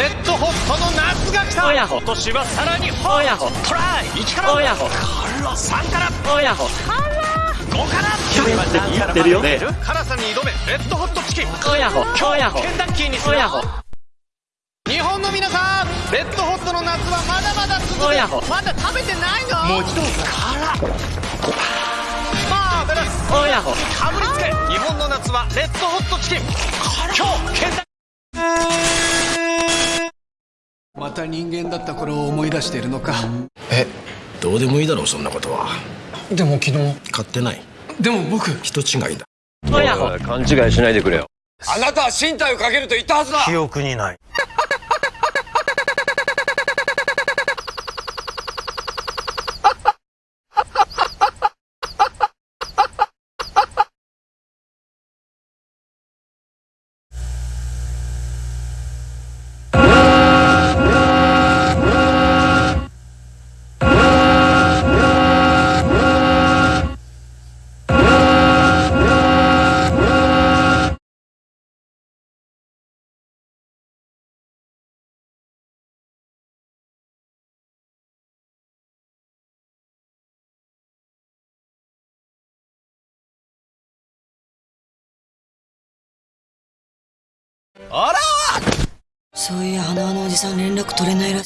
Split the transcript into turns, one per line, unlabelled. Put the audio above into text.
レッドホットの夏が来た。今年はさらにホトライ。1から
親子
3から。
親子
5から。
言ってるよ。
ね辛さに挑め。レッドホットチキン。
親子親子
ケンタッキーにする日本の皆さんレッドホットの夏はまだまだ続く。まだ食べてないの。もう一度。辛マーベラス。
親子
かぶりつけ。日本の夏はレッドホットチキン。今日ケンタッ
また人間だった頃を思い出しているのか。
えどうでもいいだろうそんなことは。
でも昨日。
買ってない。
でも僕。
人違いだ。
勘違いしないでくれよ。
あなたは身体をかけると言ったはずだ。
記憶にない
そういう花輪のおじさん連絡取れないらしい。